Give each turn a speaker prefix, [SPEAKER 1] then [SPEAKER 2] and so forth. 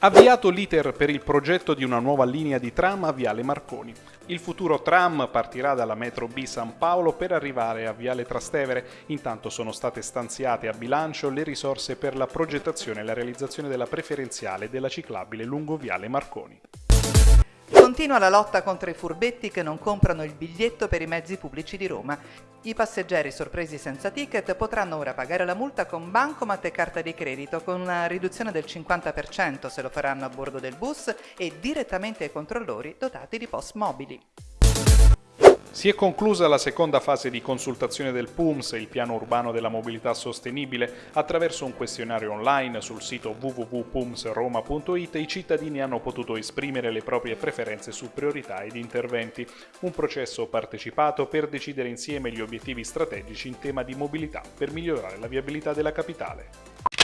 [SPEAKER 1] Avviato l'iter per il progetto di una nuova linea di tram a Viale Marconi. Il futuro tram partirà dalla metro B San Paolo per arrivare a Viale Trastevere. Intanto sono state stanziate a bilancio le risorse per la progettazione e la realizzazione della preferenziale della ciclabile lungo Viale Marconi.
[SPEAKER 2] Continua la lotta contro i furbetti che non comprano il biglietto per i mezzi pubblici di Roma. I passeggeri sorpresi senza ticket potranno ora pagare la multa con bancomat e carta di credito con una riduzione del 50% se lo faranno a bordo del bus e direttamente ai controllori dotati di post mobili.
[SPEAKER 1] Si è conclusa la seconda fase di consultazione del PUMS, il piano urbano della mobilità sostenibile. Attraverso un questionario online sul sito www.pumsroma.it i cittadini hanno potuto esprimere le proprie preferenze su priorità ed interventi. Un processo partecipato per decidere insieme gli obiettivi strategici in tema di mobilità per migliorare la viabilità della capitale.